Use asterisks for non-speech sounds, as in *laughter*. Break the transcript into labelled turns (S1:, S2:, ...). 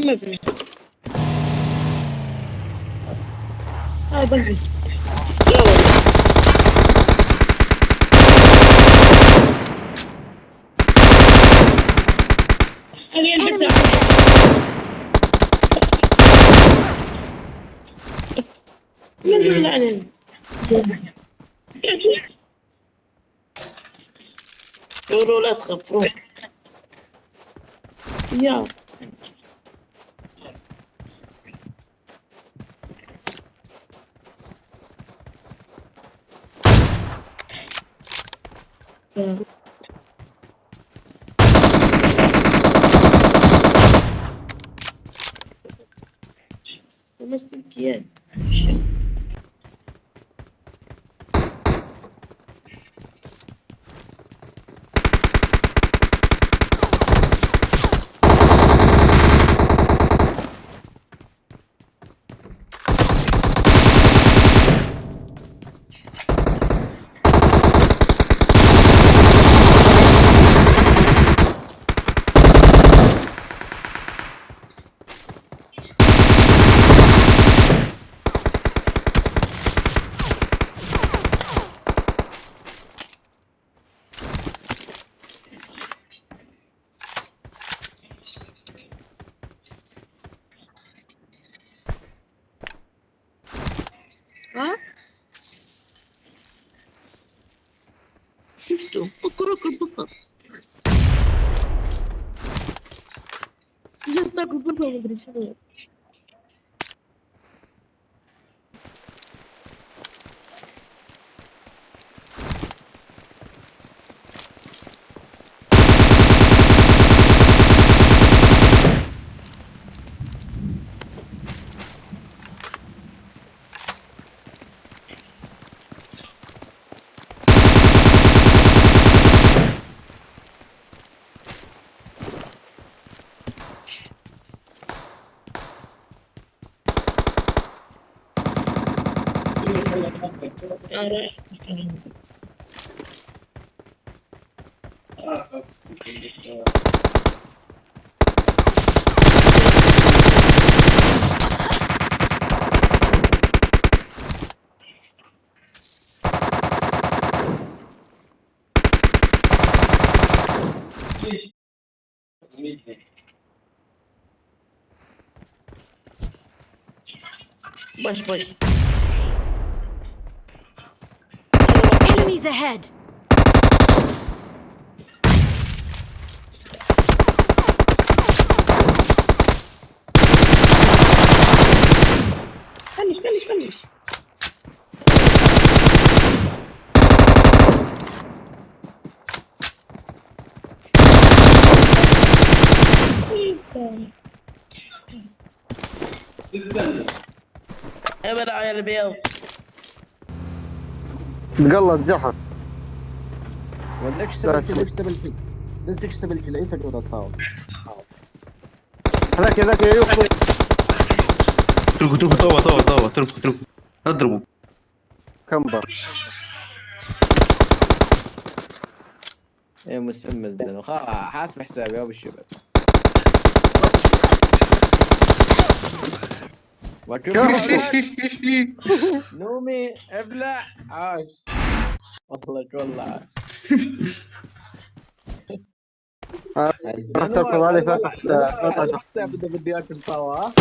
S1: بنزل لا والله تخافوا يا Sim. Mas tem que ir. И все. Покурю колбаса. Я так убежала, человек. Push, push.
S2: Enemies ahead!
S1: فنش فنش فنش ابدا يا البيض
S3: تقلد زحف
S4: ولك
S3: لا،
S4: اشتبك لك اشتبك لك ليش اشتبك لي انت قاعد تصاوب
S3: هذاك هذاك يا يوسف
S5: اتركوا اتركوا طوى طوى طوى اتركوا اتركوا. اضربوا.
S3: كمبر.
S4: يا مستمز ده حاسب حسابي يا ابو الشباب. *laughs* *laughs* نومي ابلع. عاش وصلك والله.
S3: آه، راح تركض علي
S4: اذا بدي أكل طاوة